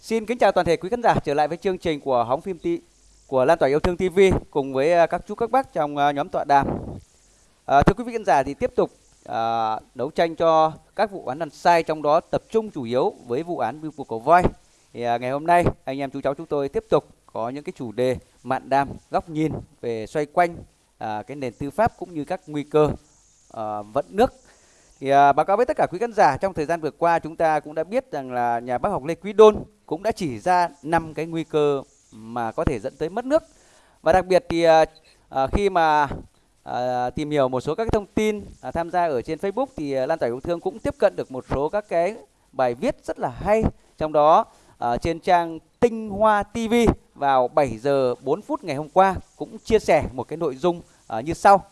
Xin kính chào toàn thể quý khán giả trở lại với chương trình của hóng phim ti của Lan tỏa yêu thương TV cùng với à, các chú các bác trong à, nhóm tọa đàm. À, thưa quý vị khán giả thì tiếp tục à, đấu tranh cho các vụ án lần sai trong đó tập trung chủ yếu với vụ án bưu cuộc cầu voi. Thì à, ngày hôm nay anh em chú cháu chúng tôi tiếp tục có những cái chủ đề mạn đàm góc nhìn về xoay quanh à, cái nền tư pháp cũng như các nguy cơ à, vận nước thì à, báo cáo với tất cả quý khán giả trong thời gian vừa qua chúng ta cũng đã biết rằng là nhà bác học Lê Quý Đôn cũng đã chỉ ra năm cái nguy cơ mà có thể dẫn tới mất nước và đặc biệt thì à, à khi mà à, tìm hiểu một số các thông tin à, tham gia ở trên Facebook thì à, Lan tỏa yêu thương cũng tiếp cận được một số các cái bài viết rất là hay trong đó à, trên trang Tinh Hoa TV vào 7 giờ 4 phút ngày hôm qua cũng chia sẻ một cái nội dung à, như sau.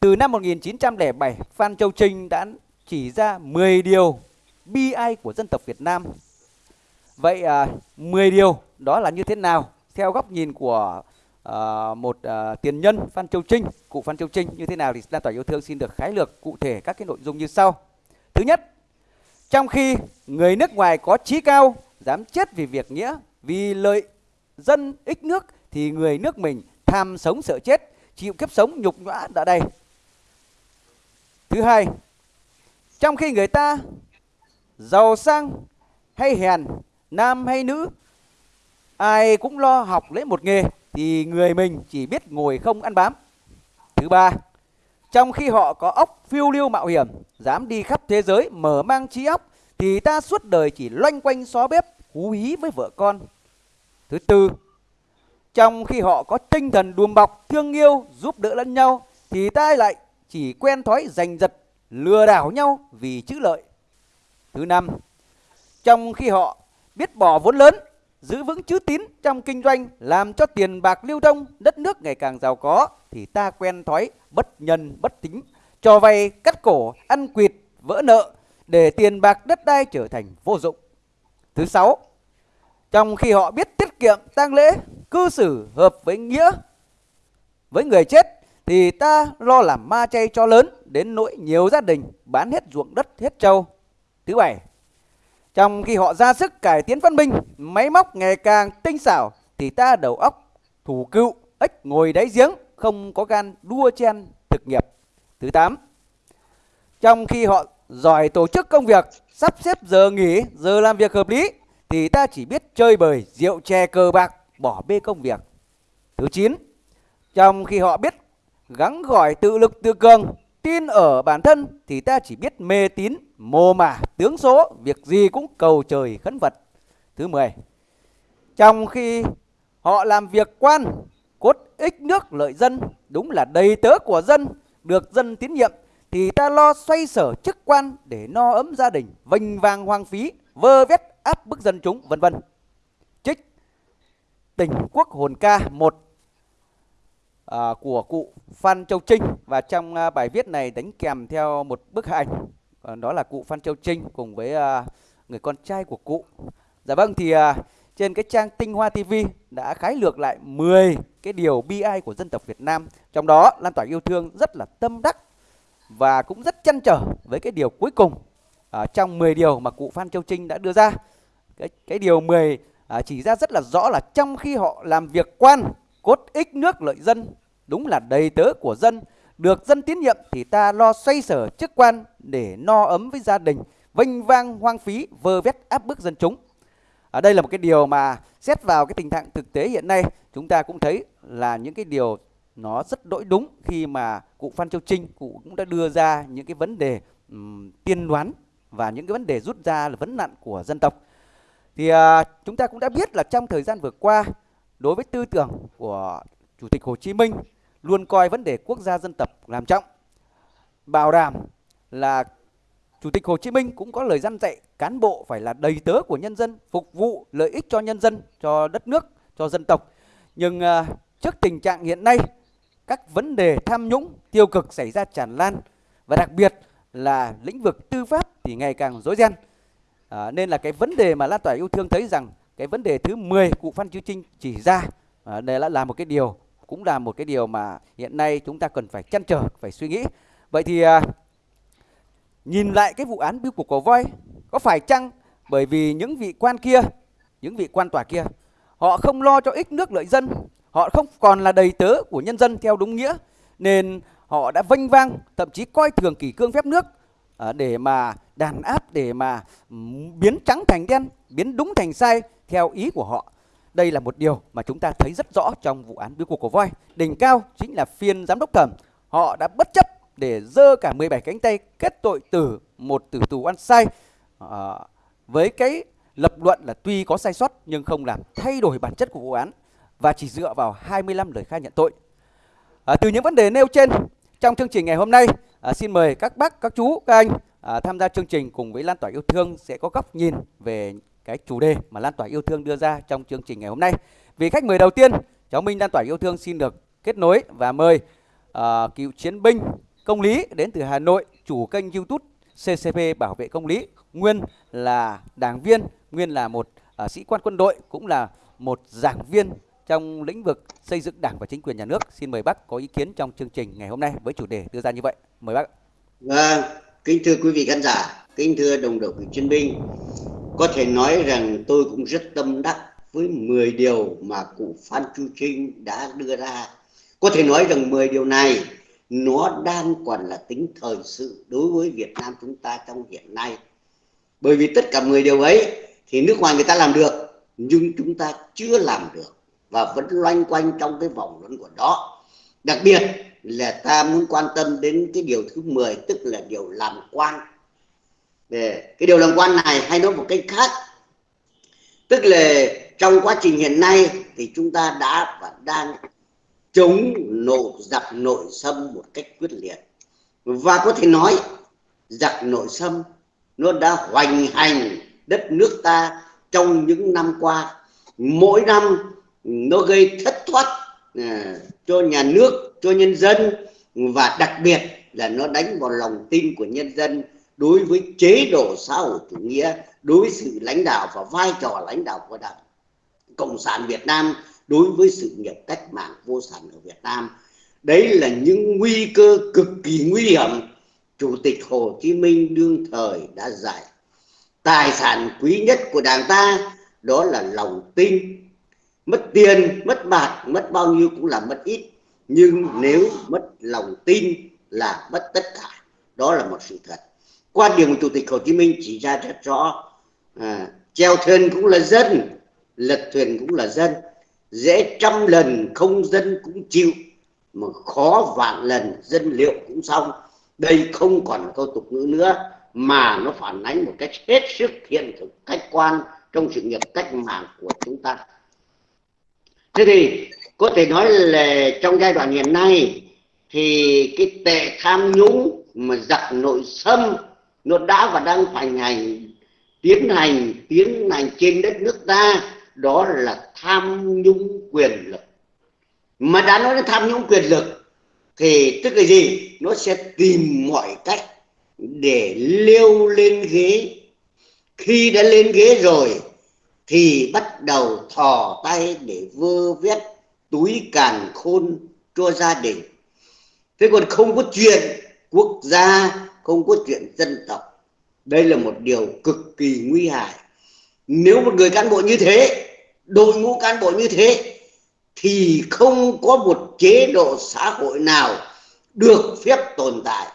Từ năm 1907, Phan Châu Trinh đã chỉ ra 10 điều bi ai của dân tộc Việt Nam. Vậy à, 10 điều đó là như thế nào? Theo góc nhìn của à, một à, tiền nhân Phan Châu Trinh, cụ Phan Châu Trinh như thế nào thì Lan tỏa yêu thương xin được khái lược cụ thể các cái nội dung như sau. Thứ nhất, trong khi người nước ngoài có trí cao, dám chết vì việc nghĩa, vì lợi dân ích nước thì người nước mình tham sống sợ chết, chịu kiếp sống nhục nhã đã đây. Thứ hai, trong khi người ta giàu sang hay hèn, nam hay nữ, ai cũng lo học lấy một nghề thì người mình chỉ biết ngồi không ăn bám. Thứ ba, trong khi họ có óc phiêu lưu mạo hiểm, dám đi khắp thế giới mở mang trí óc thì ta suốt đời chỉ loanh quanh xó bếp hú hí với vợ con. Thứ tư, trong khi họ có tinh thần đùm bọc, thương yêu, giúp đỡ lẫn nhau thì ta lại chỉ quen thói giành giật, lừa đảo nhau vì chữ lợi. Thứ năm, trong khi họ biết bỏ vốn lớn, giữ vững chữ tín trong kinh doanh, làm cho tiền bạc lưu thông, đất nước ngày càng giàu có, thì ta quen thói bất nhân bất tính, cho vay cắt cổ, ăn quỵt, vỡ nợ, để tiền bạc đất đai trở thành vô dụng. Thứ sáu, trong khi họ biết tiết kiệm tang lễ, cư xử hợp với nghĩa với người chết thì ta lo làm ma chay cho lớn đến nỗi nhiều gia đình bán hết ruộng đất hết trâu. Thứ bảy, trong khi họ ra sức cải tiến văn minh, máy móc ngày càng tinh xảo thì ta đầu óc thủ cựu, ếch ngồi đáy giếng, không có gan đua chen thực nghiệp. Thứ tám, trong khi họ giỏi tổ chức công việc, sắp xếp giờ nghỉ, giờ làm việc hợp lý thì ta chỉ biết chơi bời, rượu chè cờ bạc, bỏ bê công việc. Thứ chín, trong khi họ biết gắng gỏi tự lực tự cường, tin ở bản thân thì ta chỉ biết mê tín, mồ mả, tướng số, việc gì cũng cầu trời khấn vật. Thứ 10. Trong khi họ làm việc quan, cốt ích nước lợi dân, đúng là đầy tớ của dân, được dân tín nhiệm thì ta lo xoay sở chức quan để no ấm gia đình, vinh vang hoang phí, vơ vét áp bức dân chúng, vân vân. Trích Tình Quốc Hồn Ca 1 à, của cụ Phan Châu Trinh và trong à, bài viết này đánh kèm theo một bức ảnh à, đó là cụ Phan Châu Trinh cùng với à, người con trai của cụ. Dạ vâng thì à, trên cái trang Tinh Hoa TV đã khái lược lại 10 cái điều bi ai của dân tộc Việt Nam. Trong đó lan tỏa yêu thương rất là tâm đắc và cũng rất chăn trở với cái điều cuối cùng à, trong 10 điều mà cụ Phan Châu Trinh đã đưa ra. Cái cái điều 10 à, chỉ ra rất là rõ là trong khi họ làm việc quan cốt ích nước lợi dân đúng là đầy tớ của dân được dân tín nhiệm thì ta lo xoay sở chức quan để no ấm với gia đình vinh vang hoang phí vơ vét áp bức dân chúng. Ở đây là một cái điều mà xét vào cái tình trạng thực tế hiện nay chúng ta cũng thấy là những cái điều nó rất đỗi đúng khi mà cụ Phan Châu Trinh cụ cũng đã đưa ra những cái vấn đề um, tiên đoán và những cái vấn đề rút ra là vấn nạn của dân tộc. Thì uh, chúng ta cũng đã biết là trong thời gian vừa qua đối với tư tưởng của Chủ tịch Hồ Chí Minh luôn coi vấn đề quốc gia dân tộc làm trọng, bảo đảm là Chủ tịch Hồ Chí Minh cũng có lời dặn dạy cán bộ phải là đầy tớ của nhân dân, phục vụ lợi ích cho nhân dân, cho đất nước, cho dân tộc. Nhưng uh, trước tình trạng hiện nay, các vấn đề tham nhũng, tiêu cực xảy ra tràn lan và đặc biệt là lĩnh vực tư pháp thì ngày càng rối ren. À, nên là cái vấn đề mà lan tỏa yêu thương thấy rằng cái vấn đề thứ 10 cụ Phan Chiêu Trinh chỉ ra à, đây là, là một cái điều cũng là một cái điều mà hiện nay chúng ta cần phải chăn trở phải suy nghĩ. Vậy thì à, nhìn lại cái vụ án biêu cục của voi có phải chăng bởi vì những vị quan kia những vị quan tòa kia họ không lo cho ích nước lợi dân họ không còn là đầy tớ của nhân dân theo đúng nghĩa nên họ đã vênh vang thậm chí coi thường kỷ cương phép nước à, để mà đàn áp để mà biến trắng thành đen biến đúng thành sai theo ý của họ. Đây là một điều mà chúng ta thấy rất rõ trong vụ án biêu cuộc của voi. Đỉnh cao chính là phiên giám đốc thẩm. Họ đã bất chấp để dơ cả 17 cánh tay kết tội từ một tử tù ăn sai. À, với cái lập luận là tuy có sai sót nhưng không làm thay đổi bản chất của vụ án và chỉ dựa vào 25 lời khai nhận tội. À, từ những vấn đề nêu trên trong chương trình ngày hôm nay, à, xin mời các bác, các chú, các anh à, tham gia chương trình cùng với Lan tỏa yêu thương sẽ có góc nhìn về cái chủ đề mà Lan tỏa yêu thương đưa ra trong chương trình ngày hôm nay. Vì khách mời đầu tiên, cháu Minh Lan tỏa yêu thương xin được kết nối và mời uh, cựu chiến binh công lý đến từ Hà Nội, chủ kênh YouTube CCP Bảo vệ công lý, nguyên là đảng viên, nguyên là một uh, sĩ quan quân đội, cũng là một giảng viên trong lĩnh vực xây dựng đảng và chính quyền nhà nước. Xin mời bác có ý kiến trong chương trình ngày hôm nay với chủ đề đưa ra như vậy. Mời bác. Vâng, kính thưa quý vị khán giả, kính thưa đồng đội cựu chiến binh. Có thể nói rằng tôi cũng rất tâm đắc với 10 điều mà cụ Phan Chu Trinh đã đưa ra. Có thể nói rằng 10 điều này, nó đang còn là tính thời sự đối với Việt Nam chúng ta trong hiện nay. Bởi vì tất cả 10 điều ấy thì nước ngoài người ta làm được, nhưng chúng ta chưa làm được và vẫn loanh quanh trong cái vòng luẩn quẩn đó. Đặc biệt là ta muốn quan tâm đến cái điều thứ 10 tức là điều làm quan. Về cái điều làm quan này hay nói một cách khác tức là trong quá trình hiện nay thì chúng ta đã và đang chống nội giặc nội xâm một cách quyết liệt. Và có thể nói giặc nội xâm nó đã hoành hành đất nước ta trong những năm qua. Mỗi năm nó gây thất thoát à, cho nhà nước cho nhân dân. Và đặc biệt là nó đánh vào lòng tin của nhân dân đối với chế độ xã hội chủ nghĩa đối với sự lãnh đạo và vai trò lãnh đạo của đảng cộng sản việt nam đối với sự nghiệp cách mạng vô sản ở Việt Nam. Đấy là những nguy cơ cực kỳ nguy hiểm Chủ tịch Hồ Chí Minh đương thời đã dạy. Tài sản quý nhất của Đảng ta đó là lòng tin. Mất tiền, mất bạc, mất bao nhiêu cũng là mất ít. Nhưng nếu mất lòng tin là mất tất cả. Đó là một sự thật. Quan điểm của Chủ tịch Hồ Chí Minh chỉ ra rất rõ. À, treo thuyền cũng là dân, lật thuyền cũng là dân. Dễ trăm lần không dân cũng chịu mà khó vạn lần dân liệu cũng xong. Đây không còn câu tục ngữ nữa mà nó phản ánh một cách hết sức hiện thực khách quan trong sự nghiệp cách mạng của chúng ta. Thế thì có thể nói là trong giai đoạn hiện nay thì cái tệ tham nhũng mà giặc nội xâm nó đã và đang hoành hành, tiến hành tiến hành trên đất nước ta, đó là tham nhũng quyền lực. Mà đã nói đến tham nhũng quyền lực, thì tức là gì? Nó sẽ tìm mọi cách để leo lên ghế. Khi đã lên ghế rồi, thì bắt đầu thò tay để vơ vét túi càn khôn cho gia đình. Thế còn không có chuyện quốc gia không có chuyện dân tộc. Đây là một điều cực kỳ nguy hại. Nếu một người cán bộ như thế, đội ngũ cán bộ như thế, thì không có một chế độ xã hội nào được phép tồn tại.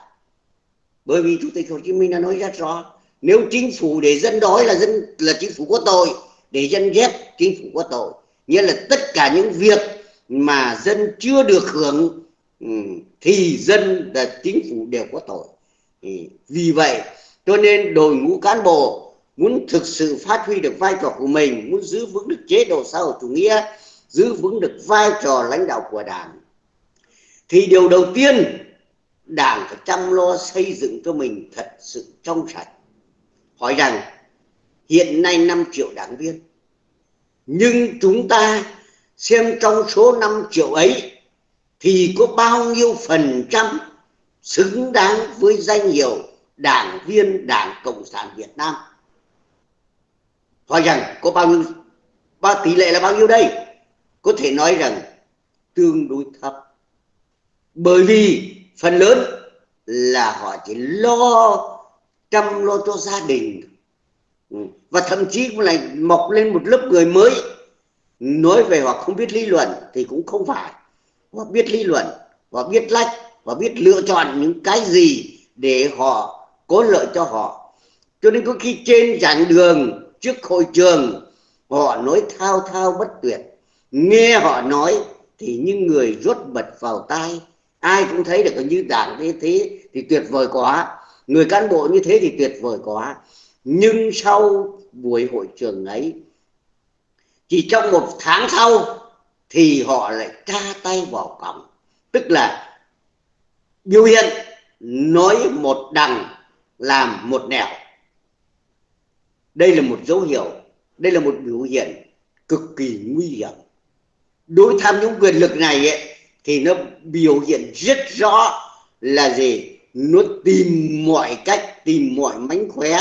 Bởi vì chủ tịch hồ chí minh đã nói rất rõ, nếu chính phủ để dân đói là dân, là chính phủ có tội, để dân ghét, chính phủ có tội. Nghĩa là tất cả những việc mà dân chưa được hưởng ừ, thì dân là chính phủ đều có tội. Ừ. vì vậy, cho nên đội ngũ cán bộ muốn thực sự phát huy được vai trò của mình, muốn giữ vững được chế độ xã hội chủ nghĩa, giữ vững được vai trò lãnh đạo của đảng, thì điều đầu tiên, đảng phải chăm lo xây dựng cho mình thật sự trong sạch. Hỏi rằng, hiện nay 5 triệu đảng viên, nhưng chúng ta xem trong số 5 triệu ấy, thì có bao nhiêu phần trăm xứng đáng với danh hiệu đảng viên đảng cộng sản việt nam. Hỏi rằng có bao nhiêu bao tỷ lệ là bao nhiêu đây? Có thể nói rằng tương đối thấp. Bởi vì phần lớn là họ chỉ lo chăm lo cho gia đình. Ừ, và thậm chí cũng lại mọc lên một lớp người mới. Nói về họ không biết lý luận thì cũng không phải. Họ biết lý luận, họ biết lách và biết lựa chọn những cái gì để họ có lợi cho họ. Cho nên có khi trên giảng đường trước hội trường, họ nói thao thao bất tuyệt. Nghe họ nói thì những người rốt bật vào tai. Ai cũng thấy được như đảng như thế thì tuyệt vời quá. Người cán bộ như thế thì tuyệt vời quá. Nhưng sau buổi hội trường ấy, chỉ trong một tháng sau thì họ lại tra tay vào cổng tức là biểu hiện nói một đằng làm một nẻo. Đây là một dấu hiệu đây là một biểu hiện cực kỳ nguy hiểm. Đối tham nhũng quyền lực này ấy, thì nó biểu hiện rất rõ là gì? Nó tìm mọi cách tìm mọi mánh khóe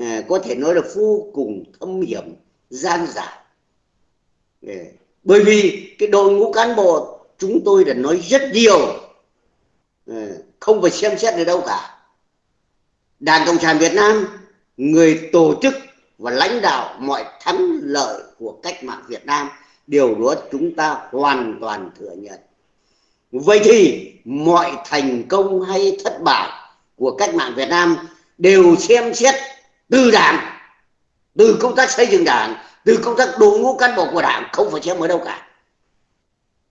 à, có thể nói là vô cùng thâm hiểm gian giả bởi vì cái đội ngũ cán bộ chúng tôi đã nói rất nhiều Ừ, không phải xem xét ở đâu cả. Đảng cộng sản việt nam, người tổ chức và lãnh đạo mọi thắng lợi của cách mạng việt nam, điều đó chúng ta hoàn toàn thừa nhận. Vậy thì mọi thành công hay thất bại của cách mạng việt nam đều xem xét từ đảng, từ công tác xây dựng đảng, từ công tác đội ngũ cán bộ của đảng, không phải xem ở đâu cả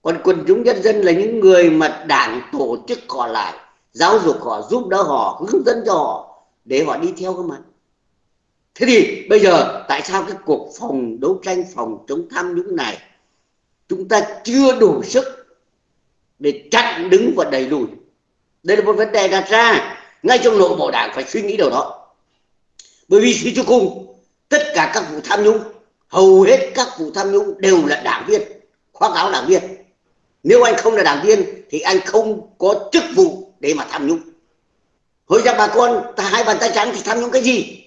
còn quần chúng nhân dân là những người mà đảng, tổ chức họ lại, giáo dục họ, giúp đỡ họ, hướng dẫn cho họ để họ đi theo cái mặt thế thì bây giờ tại sao cái cuộc phòng đấu tranh, phòng chống tham nhũng này chúng ta chưa đủ sức để chặn đứng và đẩy lùi? Đây là một vấn đề đặt ra ngay trong nội bộ đảng phải suy nghĩ điều đó. Bởi vì suy cho cùng, tất cả các vụ tham nhũng, hầu hết các vụ tham nhũng đều là đảng viên, khoác áo đảng viên nếu anh không là đảng viên, thì anh không có chức vụ để mà tham nhũng. Hồi ra bà con, ta hai bàn tay trắng thì tham nhũng cái gì?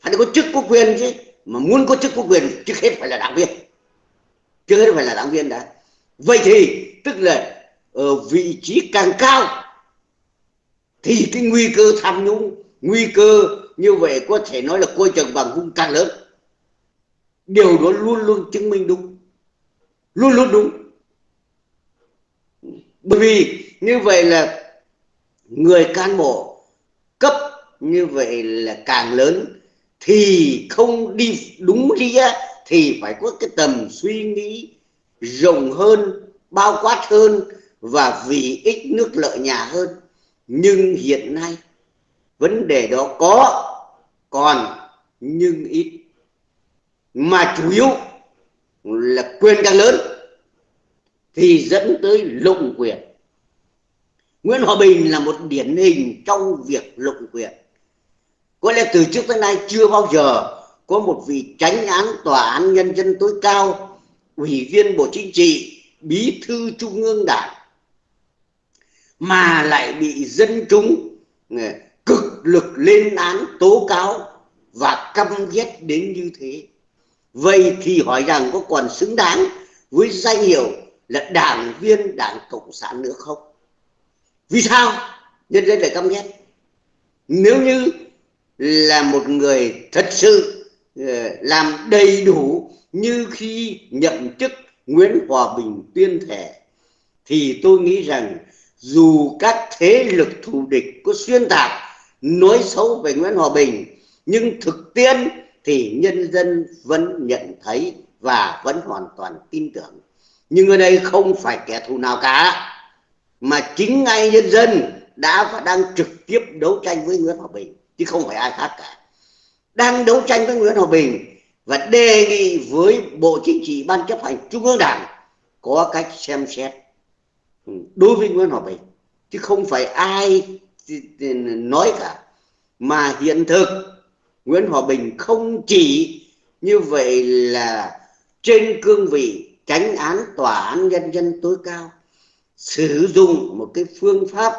Phải có chức có quyền chứ. Mà muốn có chức có quyền, trước hết phải là đảng viên. Trước hết phải là đảng viên đã. Vậy thì, tức là ở vị trí càng cao, thì cái nguy cơ tham nhũng, nguy cơ như vậy có thể nói là coi chừng bằng hung càng lớn. Điều đó luôn luôn chứng minh đúng. Luôn luôn đúng bởi vì như vậy là người cán bộ cấp, như vậy là càng lớn thì không đi đúng nghĩa thì phải có cái tầm suy nghĩ rộng hơn, bao quát hơn và vì ích nước lợi nhà hơn. Nhưng hiện nay vấn đề đó có, còn nhưng ít. Mà chủ yếu là quyền càng lớn thì dẫn tới lụng quyền. Nguyễn Hòa Bình là một điển hình trong việc lụng quyền. Có lẽ từ trước tới nay chưa bao giờ có một vị tránh án tòa án nhân dân tối cao, ủy viên bộ chính trị, bí thư trung ương đảng, mà lại bị dân chúng ừ, cực lực lên án, tố cáo và căm ghét đến như thế. Vậy thì hỏi rằng có còn xứng đáng với danh hiệu là đảng viên đảng cộng sản nữa không? Vì sao? Nhân dân lại căm ghét. Nếu như là một người thật sự ờ, làm đầy đủ như khi nhậm chức Nguyễn Hòa Bình tuyên thệ, thì tôi nghĩ rằng dù các thế lực thù địch có xuyên tạc, nói xấu về Nguyễn Hòa Bình, nhưng thực tiễn thì nhân dân vẫn nhận thấy và vẫn hoàn toàn tin tưởng nhưng ở đây không phải kẻ thù nào cả, mà chính ngay nhân dân đã và đang trực tiếp đấu tranh với Nguyễn Hòa Bình, chứ không phải ai khác cả. Đang đấu tranh với Nguyễn Hòa Bình và đề nghị với Bộ Chính trị, Ban chấp hành Trung ương Đảng có cách xem xét đối với Nguyễn Hòa Bình, chứ không phải ai nói cả. Mà hiện thực, Nguyễn Hòa Bình không chỉ như vậy là trên cương vị tránh án tòa án nhân dân tối cao, sử dụng một cái phương pháp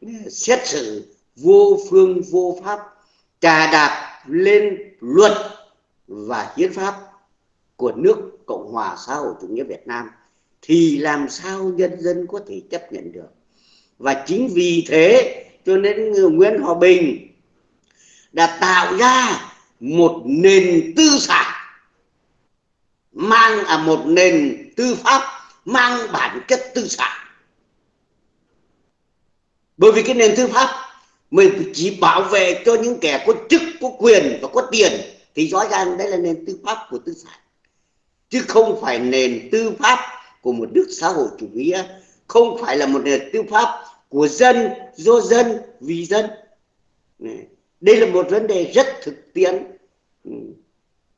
ừ, xét xử vô phương vô pháp, trà đạp lên luật và hiến pháp của nước Cộng hòa xã hội chủ nghĩa Việt Nam thì làm sao nhân dân có thể chấp nhận được? Và chính vì thế cho nên Nguyễn Hòa Bình đã tạo ra một nền tư sản mang à một nền tư pháp, mang bản chất tư sản. Bởi vì cái nền tư pháp, mình chỉ bảo vệ cho những kẻ có chức, có quyền và có tiền, thì rõ ràng đây là nền tư pháp của tư sản. Chứ không phải nền tư pháp của một nước xã hội chủ nghĩa, không phải là một nền tư pháp của dân, do dân, vì dân. Đây là một vấn đề rất thực tiễn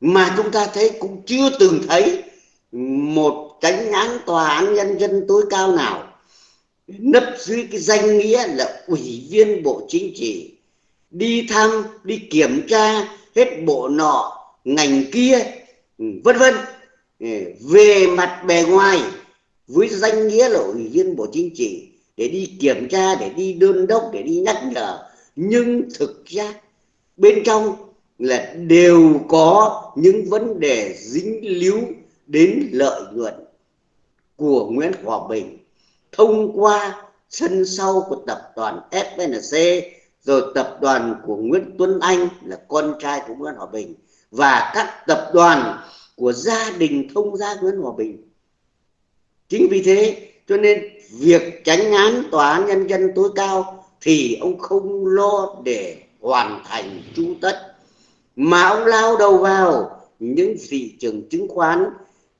mà chúng ta thấy cũng chưa từng thấy một tránh án tòa án nhân dân tối cao nào nấp dưới cái danh nghĩa là ủy viên bộ chính trị, đi thăm, đi kiểm tra hết bộ nọ, ngành kia, vân vân. Về mặt bề ngoài, với danh nghĩa là ủy viên bộ chính trị, để đi kiểm tra, để đi đôn đốc, để đi nhắc nhở. Nhưng thực ra, bên trong là đều có những vấn đề dính líu đến lợi nhuận của Nguyễn Hòa Bình thông qua sân sau của tập đoàn FNC rồi tập đoàn của Nguyễn Tuấn Anh là con trai của Nguyễn Hòa Bình, và các tập đoàn của gia đình thông gia Nguyễn Hòa Bình. Chính vì thế cho nên việc tránh án tòa án nhân dân tối cao thì ông không lo để hoàn thành chu tất mà ông lao đầu vào những thị trường chứng khoán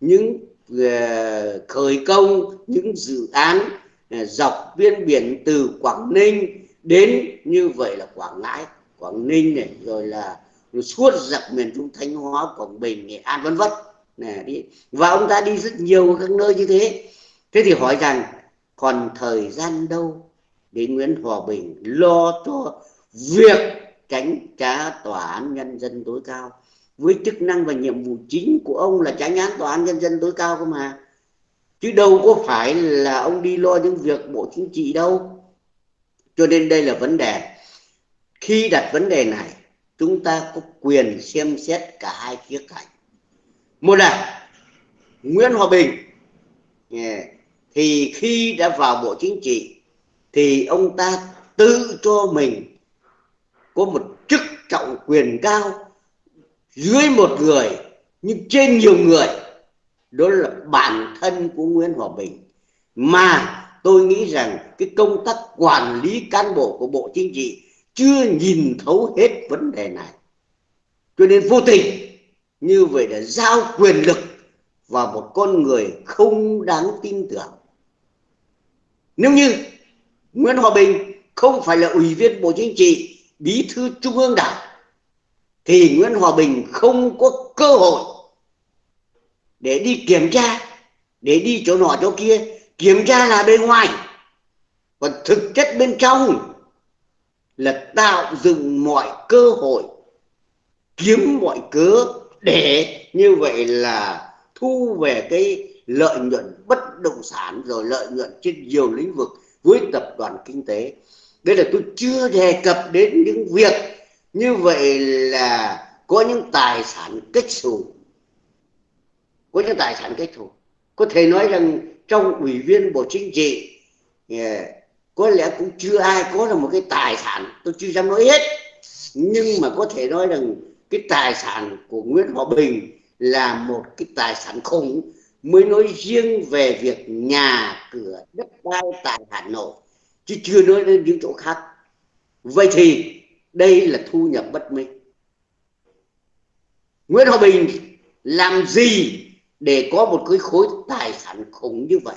những uh, khởi công những dự án uh, dọc biên biển từ Quảng Ninh đến như vậy là Quảng Ngãi Quảng Ninh này rồi là suốt dọc miền Trung Thanh Hóa Quảng Bình Nghệ An vân vân. Này đi. Và ông ta đi rất nhiều các nơi như thế. Thế thì hỏi rằng còn thời gian đâu để Nguyễn Hòa Bình lo cho việc tránh trả tòa án nhân dân tối cao. Với chức năng và nhiệm vụ chính của ông là tránh án tòa án nhân dân tối cao cơ mà. Chứ đâu có phải là ông đi lo những việc bộ chính trị đâu. Cho nên đây là vấn đề. Khi đặt vấn đề này, chúng ta có quyền xem xét cả hai khía cạnh. Một là Nguyễn Hòa Bình. Thì khi đã vào bộ chính trị, thì ông ta tự cho mình có một chức trọng quyền cao, dưới một người, nhưng trên nhiều người. Đó là bản thân của Nguyễn Hòa Bình. Mà tôi nghĩ rằng cái công tác quản lý cán bộ của Bộ Chính trị chưa nhìn thấu hết vấn đề này. Cho nên vô tình, như vậy là giao quyền lực vào một con người không đáng tin tưởng. Nếu như Nguyễn Hòa Bình không phải là ủy viên Bộ Chính trị bí thư Trung ương Đảng, thì Nguyễn Hòa Bình không có cơ hội để đi kiểm tra, để đi chỗ nọ chỗ kia. Kiểm tra là bên ngoài, còn thực chất bên trong là tạo dựng mọi cơ hội, kiếm mọi cớ để như vậy là thu về cái lợi nhuận bất động sản rồi lợi nhuận trên nhiều lĩnh vực với tập đoàn kinh tế đây là tôi chưa đề cập đến những việc như vậy là có những tài sản kết xù. Có những tài sản kết xù. Có thể nói rằng trong ủy viên bộ chính trị à, có lẽ cũng chưa ai có được một cái tài sản, tôi chưa dám nói hết. Nhưng mà có thể nói rằng cái tài sản của Nguyễn Hòa Bình là một cái tài sản khủng, mới nói riêng về việc nhà cửa đất đai tại Hà Nội chứ chưa nói đến những chỗ khác. Vậy thì đây là thu nhập bất minh. Nguyễn Hòa Bình làm gì để có một cái khối tài sản khủng như vậy?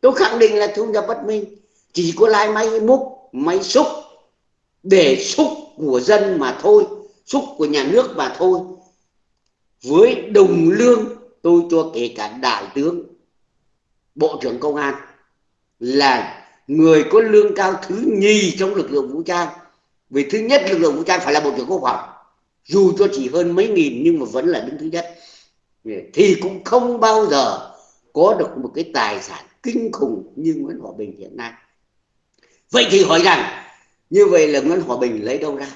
Tôi khẳng định là thu nhập bất minh. Chỉ có lái máy, múc, máy xúc. Để xúc của dân mà thôi, xúc của nhà nước mà thôi. Với đồng lương, tôi cho kể cả đại tướng, bộ trưởng công an là người có lương cao thứ nhì trong lực lượng vũ trang. Vì thứ nhất, lực lượng vũ trang phải là bộ trưởng quốc phòng. Dù cho chỉ hơn mấy nghìn, nhưng mà vẫn là đứng thứ nhất. Thì cũng không bao giờ có được một cái tài sản kinh khủng như Nguyễn Hòa Bình hiện nay. Vậy thì hỏi rằng, như vậy là Nguyễn Hòa Bình lấy đâu ra?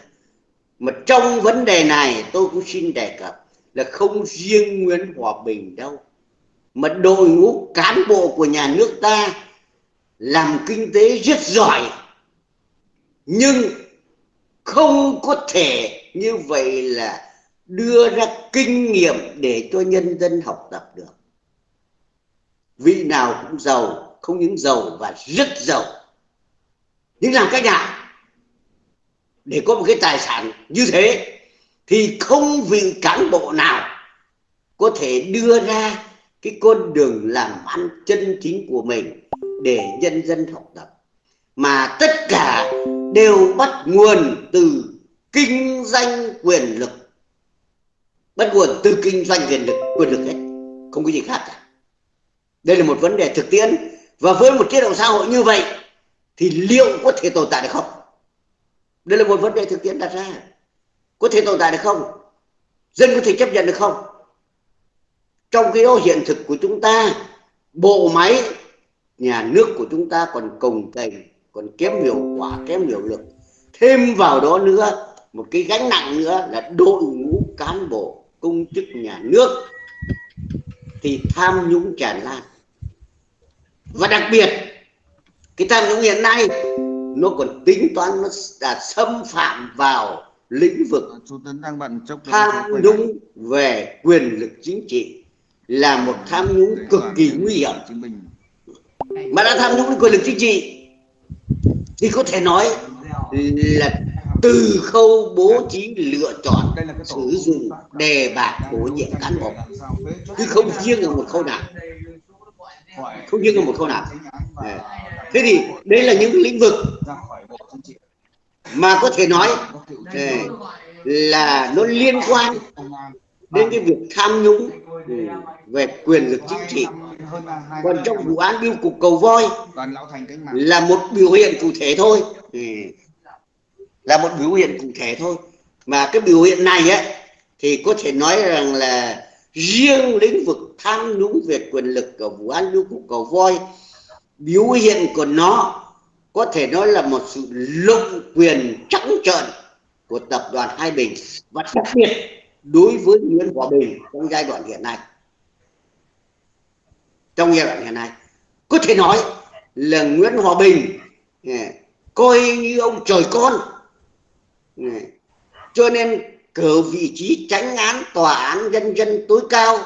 Mà trong vấn đề này, tôi cũng xin đề cập là không riêng Nguyễn Hòa Bình đâu, mà đội ngũ cán bộ của nhà nước ta làm kinh tế rất giỏi, nhưng không có thể như vậy là đưa ra kinh nghiệm để cho nhân dân học tập được. Vị nào cũng giàu, không những giàu và rất giàu. Nhưng làm cách nào để có một cái tài sản như thế thì không vị cán bộ nào có thể đưa ra cái con đường làm ăn chân chính của mình để nhân dân học tập. Mà tất cả đều bắt nguồn từ kinh doanh quyền lực. Bắt nguồn từ kinh doanh quyền lực quyền lực hết. Không có gì khác cả. Đây là một vấn đề thực tiễn. Và với một chế độ xã hội như vậy, thì liệu có thể tồn tại được không? Đây là một vấn đề thực tiễn đặt ra. Có thể tồn tại được không? Dân có thể chấp nhận được không? Trong cái đó hiện thực của chúng ta, bộ máy nhà nước của chúng ta còn cồng kềnh còn kém hiệu quả kém hiệu lực. Thêm vào đó nữa một cái gánh nặng nữa là đội ngũ cán bộ công chức nhà nước thì tham nhũng tràn lan. Và đặc biệt cái tham nhũng hiện nay nó còn tính toán nó đã xâm phạm vào lĩnh vực tham nhũng về quyền lực chính trị là một tham nhũng cực kỳ nguy hiểm mà đã tham nhũng quyền lực chính trị, thì có thể nói là từ khâu bố trí lựa chọn, sử dụng đề bạt bổ nhiệm cán bộ. Chứ không riêng ở một khâu nào. Không riêng ở một khâu nào. Thế thì đây là những lĩnh vực mà có thể nói là nó liên quan đến cái việc tham nhũng ừ, về quyền lực chính trị. Còn trong vụ án biêu cục cầu voi là một biểu hiện cụ thể thôi. Ừ, là một biểu hiện cụ thể thôi. Mà cái biểu hiện này ấy thì có thể nói rằng là riêng lĩnh vực tham nhũng về quyền lực của vụ án biêu cục cầu voi, biểu hiện của nó có thể nói là một sự lộng quyền trắng trợn của tập đoàn Hai Bình. Và đặc biệt đối với Nguyễn Hòa Bình trong giai đoạn hiện nay, trong giai đoạn hiện nay, có thể nói là Nguyễn Hòa Bình ừ, coi như ông trời con. Ừ, cho nên cử vị trí tránh án, tòa án nhân dân tối cao,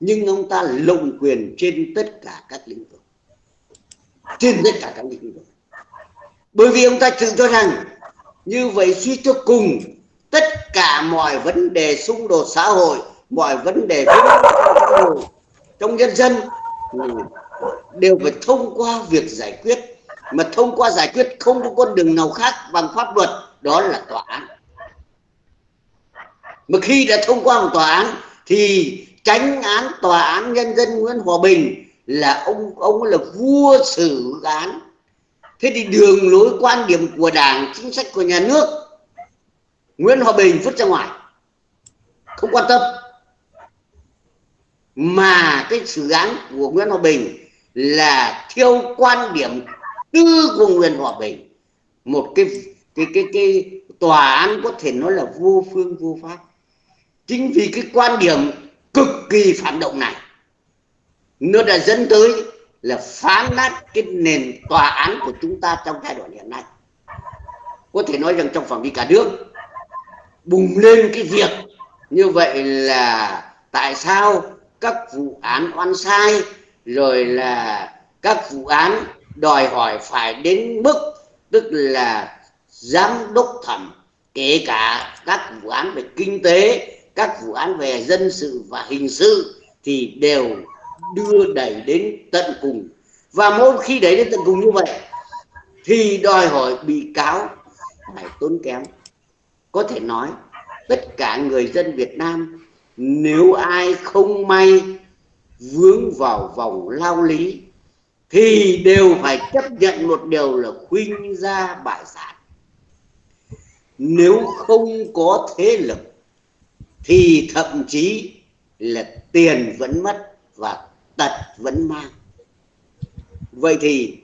nhưng ông ta lộng quyền trên tất cả các lĩnh vực. Trên tất cả các lĩnh vực. Bởi vì ông ta tự cho rằng như vậy suy cho cùng tất cả mọi vấn đề xung đột xã hội, mọi vấn đề trong nhân dân đều phải thông qua việc giải quyết. Mà thông qua giải quyết không có con đường nào khác bằng pháp luật, đó là tòa án. Mà khi đã thông qua một tòa án thì tránh án tòa án nhân dân Nguyễn Hòa Bình là ông ông là vua xử án. Thế thì đường lối quan điểm của đảng, chính sách của nhà nước Nguyễn Hòa Bình vứt ra ngoài. Không quan tâm. Mà cái xử án của Nguyễn Hòa Bình là theo quan điểm tư của Nguyễn Hòa Bình. Một cái cái cái cái tòa án có thể nói là vô phương, vô pháp. Chính vì cái quan điểm cực kỳ phản động này, nó đã dẫn tới là phá nát cái nền tòa án của chúng ta trong giai đoạn hiện nay. Có thể nói rằng trong phạm vi cả nước bùng lên cái việc như vậy là tại sao các vụ án oan sai rồi là các vụ án đòi hỏi phải đến mức tức là giám đốc thẩm, kể cả các vụ án về kinh tế, các vụ án về dân sự và hình sự thì đều đưa đẩy đến tận cùng. Và mỗi khi đẩy đến tận cùng như vậy thì đòi hỏi bị cáo phải tốn kém có thể nói, tất cả người dân Việt Nam, nếu ai không may vướng vào vòng lao lý, thì đều phải chấp nhận một điều là khuynh ra bại sản. Nếu không có thế lực, thì thậm chí là tiền vẫn mất và tật vẫn mang. Vậy thì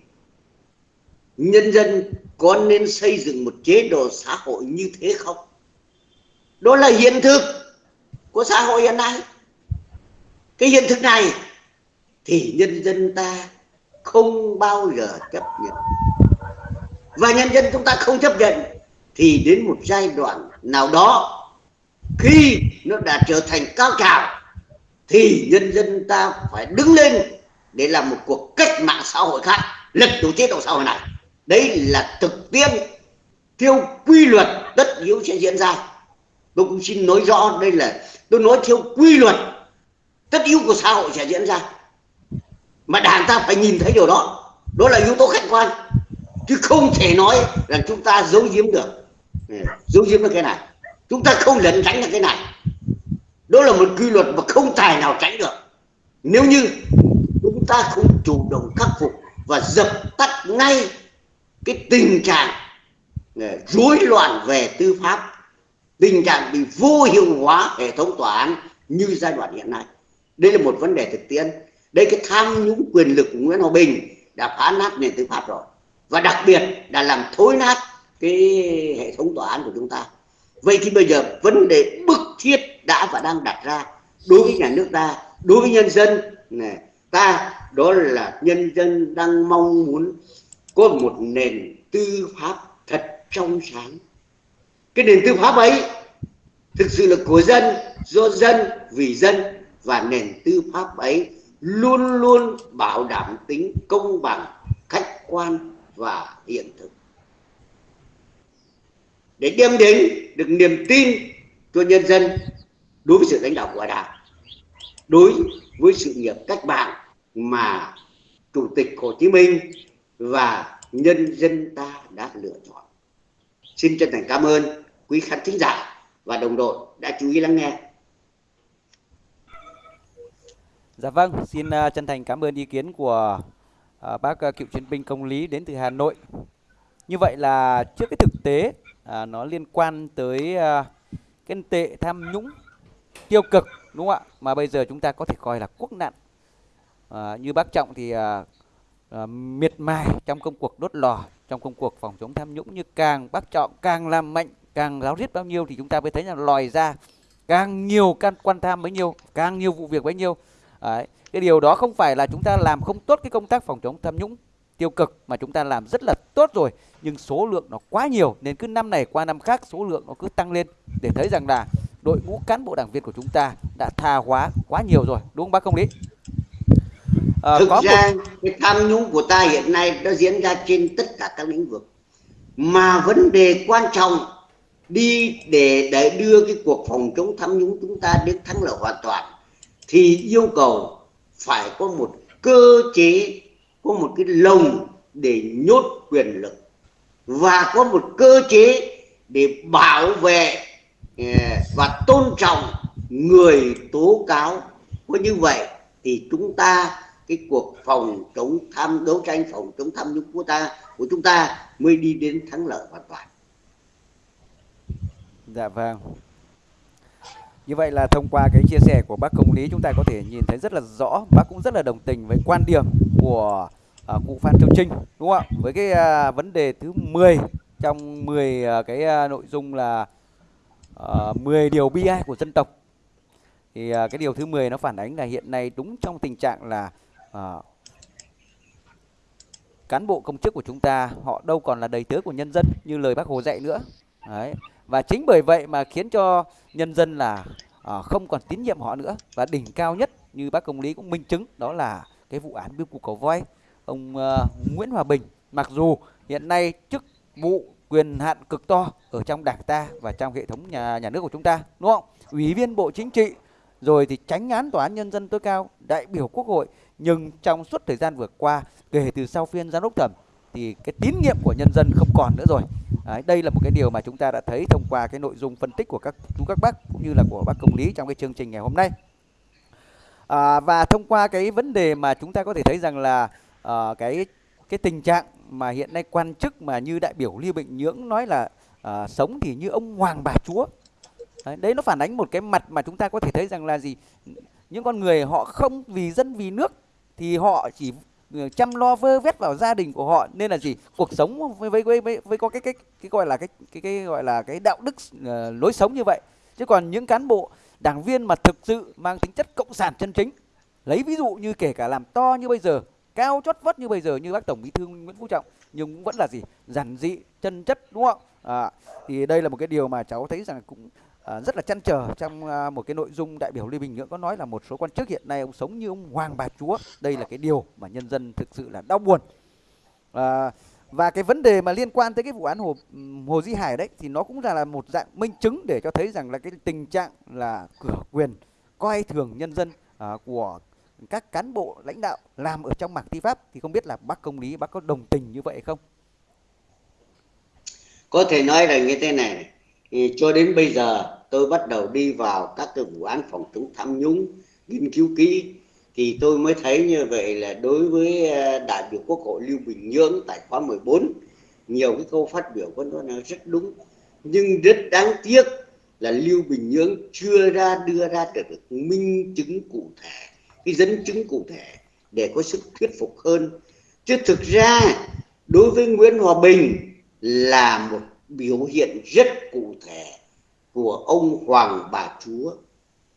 nhân dân có nên xây dựng một chế độ xã hội như thế không? Đó là hiện thực của xã hội hiện nay. Cái hiện thực này thì nhân dân ta không bao giờ chấp nhận. Và nhân dân chúng ta không chấp nhận thì đến một giai đoạn nào đó, khi nó đã trở thành cao trào, thì nhân dân ta phải đứng lên để làm một cuộc cách mạng xã hội khác, lật đổ chế độ xã hội này đấy là thực tiễn theo quy luật tất yếu sẽ diễn ra. Tôi cũng xin nói rõ đây là, tôi nói theo quy luật tất yếu của xã hội sẽ diễn ra. Mà đảng ta phải nhìn thấy điều đó. Đó là yếu tố khách quan. Chứ không thể nói rằng chúng ta giấu giếm được. Ừ, giấu giếm được cái này. Chúng ta không lẩn tránh được cái này. Đó là một quy luật mà không tài nào tránh được. Nếu như chúng ta không chủ động khắc phục và dập tắt ngay cái tình trạng ờ, rối loạn về tư pháp, tình trạng bị vô hiệu hóa hệ thống tòa án như giai đoạn hiện nay. Đây là một vấn đề thực tiễn. Đây cái tham nhũng quyền lực của Nguyễn Hòa Bình đã phá nát nền tư pháp rồi. Và đặc biệt đã làm thối nát cái hệ thống tòa án của chúng ta. Vậy thì bây giờ vấn đề bức thiết đã và đang đặt ra đối với nhà nước ta, đối với nhân dân này ta, đó là nhân dân đang mong muốn có một nền tư pháp thật trong sáng. Cái nền tư pháp ấy thực sự là của dân, do dân, vì dân. Và nền tư pháp ấy luôn luôn bảo đảm tính công bằng, khách quan và hiện thực. Để đem đến được niềm tin cho nhân dân đối với sự lãnh đạo của đảng, đối với sự nghiệp cách mạng mà chủ tịch hồ chí minh và nhân dân ta đã lựa chọn xin chân thành cảm ơn quý khán thính giả và đồng đội đã chú ý lắng nghe Dạ vâng, xin à, chân thành cảm ơn ý kiến của à, bác à, cựu chiến binh công lý đến từ Hà Nội. Như vậy là trước cái thực tế nó liên quan tới cái tệ tham nhũng tiêu cực đúng không ạ? Mà bây giờ chúng ta có thể coi là quốc nạn. À, như bác Trọng thì uh, miệt mài trong công cuộc đốt lò, trong công cuộc phòng chống tham nhũng như càng bác Trọng càng làm mạnh, càng giáo riết bao nhiêu thì chúng ta mới thấy là lòi ra càng nhiều can quan tham bấy nhiêu, càng nhiều vụ việc bấy nhiêu Đấy. Cái điều đó không phải là chúng ta làm không tốt cái công tác phòng chống tham nhũng tiêu cực mà chúng ta làm rất là tốt rồi nhưng số lượng nó quá nhiều nên cứ năm này qua năm khác số lượng nó cứ tăng lên để thấy rằng là đội ngũ cán bộ đảng viên của chúng ta đã tha hóa quá nhiều rồi đúng không bác công lý à, thực có ra một... cái tham nhũng của ta hiện nay nó diễn ra trên tất cả các lĩnh vực. Mà vấn đề quan trọng đi để để đưa cái cuộc phòng chống tham nhũng chúng ta đến thắng lợi hoàn toàn thì yêu cầu phải có một cơ chế có một cái lồng để nhốt quyền lực và có một cơ chế để bảo vệ ờ, và tôn trọng người tố cáo. Có như vậy thì chúng ta cái cuộc phòng chống tham đấu tranh phòng chống tham nhũng của ta của chúng ta mới đi đến thắng lợi hoàn toàn. Dạ vâng. Như vậy là thông qua cái chia sẻ của bác công lý chúng ta có thể nhìn thấy rất là rõ, bác cũng rất là đồng tình với quan điểm của uh, cụ Phan Châu Trinh đúng không ạ? Với cái uh, vấn đề thứ 10 trong 10 uh, à, cái uh, nội dung là uh, 10 điều bi ai của dân tộc. Thì uh, cái điều thứ 10 nó phản ánh là hiện nay đúng trong tình trạng là à, cán bộ công chức của chúng ta họ đâu còn là đầy tớ của nhân dân như lời bác Hồ dạy nữa. Đấy. Và chính bởi vậy mà khiến cho nhân dân là à, không còn tín nhiệm họ nữa. Và đỉnh cao nhất như bác công lý cũng minh chứng đó là cái vụ án biêu cục cầu voi. Ông uh, Nguyễn Hòa Bình mặc dù hiện nay chức vụ quyền hạn cực to ở trong đảng ta và trong hệ thống nhà nhà nước của chúng ta đúng không? Ủy viên bộ chính trị rồi thì tránh án tòa án nhân dân tối cao đại biểu quốc hội nhưng trong suốt thời gian vừa qua kể từ sau phiên giám đốc thẩm thì cái tín nhiệm của nhân dân không còn nữa rồi. Đấy, đây là một cái điều mà chúng ta đã thấy thông qua cái nội dung phân tích của các chú các bác cũng như là của bác công lý trong cái chương trình ngày hôm nay. À, và thông qua cái vấn đề mà chúng ta có thể thấy rằng là à, cái cái tình trạng mà hiện nay quan chức mà như đại biểu Lưu Bình Nhưỡng nói là à, sống thì như ông hoàng bà chúa. Đấy, đấy nó phản ánh một cái mặt mà chúng ta có thể thấy rằng là gì? Những con người họ không vì dân vì nước thì họ chỉ ừ, chăm lo vơ vét vào gia đình của họ. Nên là gì? Cuộc sống với với với, với, với có cái cái cái gọi là cái cái cái gọi là cái đạo đức uh, lối sống như vậy. Chứ còn những cán bộ đảng viên mà thực sự mang tính chất cộng sản chân chính lấy ví dụ như kể cả làm to như bây giờ cao chót vót như bây giờ như bác tổng bí thư nguyễn phú trọng nhưng cũng vẫn là gì? Giản dị chân chất đúng không à, thì đây là một cái điều mà cháu thấy rằng cũng à, rất là chăn trở trong à, một cái nội dung đại biểu Lê Bình Nhưỡng có nói là một số quan chức hiện nay ông sống như ông hoàng bà chúa. Đây là cái điều mà nhân dân thực sự là đau buồn. À, và cái vấn đề mà liên quan tới cái vụ án hồ hồ Di Hải đấy thì nó cũng là, là một dạng minh chứng để cho thấy rằng là cái tình trạng là cửa quyền coi thường nhân dân à, của các cán bộ lãnh đạo làm ở trong mảng tư pháp. Thì không biết là bác công lý bác có đồng tình như vậy không? Có thể nói là như thế này, thì cho đến bây giờ tôi bắt đầu đi vào các cái vụ án phòng chống tham nhũng, nghiên cứu kỹ, thì tôi mới thấy như vậy là đối với ờ, đại biểu quốc hội Lưu Bình Nhưỡng tại khóa 14 nhiều cái câu phát biểu của nó là rất đúng. Nhưng rất đáng tiếc là Lưu Bình Nhưỡng chưa ra, đưa ra được minh chứng cụ thể, cái dẫn chứng cụ thể để có sức thuyết phục hơn. Chứ thực ra, đối với Nguyễn Hòa Bình là một biểu hiện rất cụ thể của ông Hoàng bà Chúa.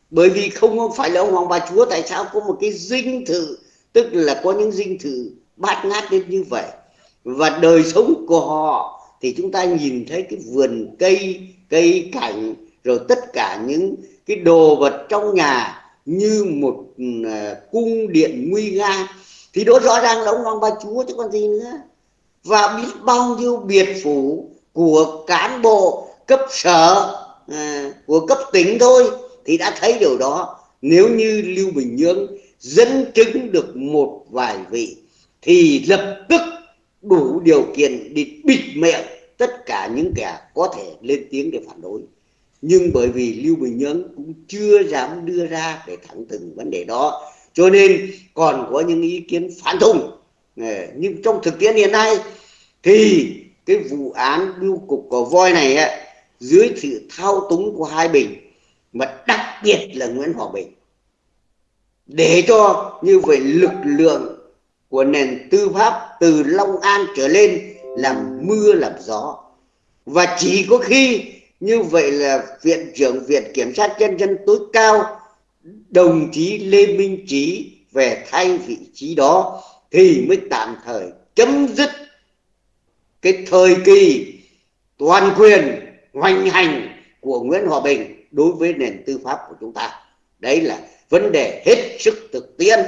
Bởi vì không phải là ông Hoàng bà Chúa tại sao có một cái dinh thự tức là có những dinh thự bát ngát đến như vậy. Và đời sống của họ thì chúng ta nhìn thấy cái vườn cây cây cảnh rồi tất cả những cái đồ vật trong nhà như một uh, cung điện nguy nga. Thì đó rõ ràng là ông hoàng bà chúa chứ còn gì nữa. Và biết bao nhiêu biệt phủ của cán bộ cấp sở à, của cấp tỉnh thôi thì đã thấy điều đó. Nếu như lưu bình nhưỡng dẫn chứng được một vài vị thì lập tức đủ điều kiện để bịt miệng tất cả những kẻ có thể lên tiếng để phản đối. Nhưng bởi vì lưu bình nhưỡng cũng chưa dám đưa ra để thẳng từng vấn đề đó cho nên còn có những ý kiến phản thùng. À, nhưng trong thực tiễn hiện nay thì cái vụ án biêu cục cỏ voi này ấy, dưới sự thao túng của hai bình mà đặc biệt là Nguyễn Hòa Bình. Để cho như vậy lực lượng của nền tư pháp từ Long An trở lên làm mưa làm gió. Và chỉ có khi như vậy là viện trưởng viện kiểm sát nhân dân tối cao, đồng chí lê minh trí về thay vị trí đó thì mới tạm thời chấm dứt cái thời kỳ toàn quyền hoành hành của nguyễn hòa bình đối với nền tư pháp của chúng ta. Đấy là vấn đề hết sức thực tiễn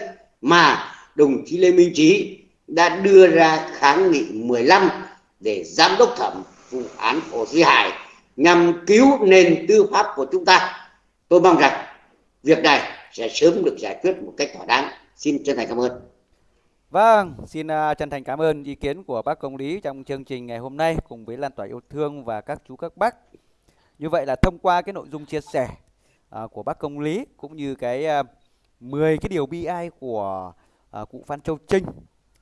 mà đồng chí lê minh trí đã đưa ra kháng nghị 15 để giám đốc thẩm vụ án hồ duy hải nhằm cứu nền tư pháp của chúng ta. Tôi mong rằng việc này sẽ sớm được giải quyết một cách thỏa đáng. Xin chân thành cảm ơn. Vâng, xin uh, chân thành cảm ơn ý kiến của bác công lý trong chương trình ngày hôm nay cùng với lan tỏa yêu thương và các chú các bác. Như vậy là thông qua cái nội dung chia sẻ uh, của bác công lý cũng như cái uh, 10 cái điều bi ai của cụ Phan Châu Trinh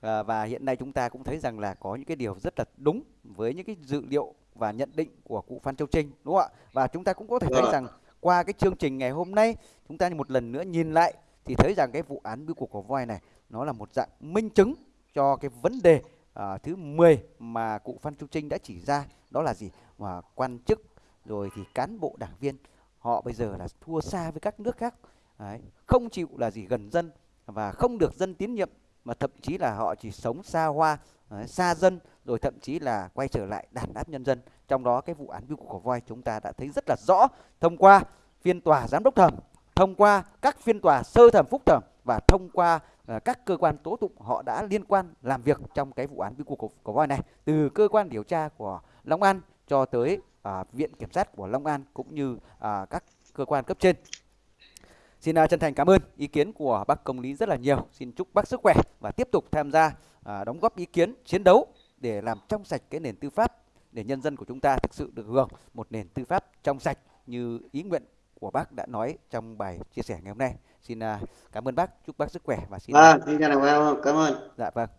và hiện nay chúng ta cũng thấy rằng là có những cái điều rất là đúng với những cái dự liệu và nhận định của cụ Phan Châu Trinh đúng không ạ? Và chúng ta cũng có thể thấy vâng rằng qua cái chương trình ngày hôm nay chúng ta một lần nữa nhìn lại thì thấy rằng cái vụ án biêu cục của voi này nó là một dạng minh chứng cho cái vấn đề uh, thứ 10 mà cụ Phan chu Trinh đã chỉ ra. Đó là gì? Mà quan chức rồi thì cán bộ đảng viên họ bây giờ là thua xa với các nước khác. Đấy, không chịu là gì gần dân và không được dân tín nhiệm mà thậm chí là họ chỉ sống xa hoa Đấy, xa dân rồi thậm chí là quay trở lại đàn áp nhân dân. Trong đó cái vụ án vụ của voi chúng ta đã thấy rất là rõ. Thông qua phiên tòa giám đốc thẩm thông qua các phiên tòa sơ thẩm phúc thẩm và thông qua Ờ, các cơ quan tố tụng họ đã liên quan làm việc trong cái vụ án biêu cục của voi này từ cơ quan điều tra của Long An cho tới uh, viện kiểm sát của Long An cũng như uh, các cơ quan cấp trên Xin uh, chân thành cảm ơn ý kiến của bác công lý rất là nhiều. Xin chúc bác sức khỏe và tiếp tục tham gia uh, đóng góp ý kiến chiến đấu để làm trong sạch cái nền tư pháp để nhân dân của chúng ta thực sự được hưởng một nền tư pháp trong sạch như ý nguyện của bác đã nói trong bài chia sẻ ngày hôm nay. Xin uh, cảm ơn bác, chúc bác sức khỏe và xin à, xin chào cảm ơn. Dạ vâng.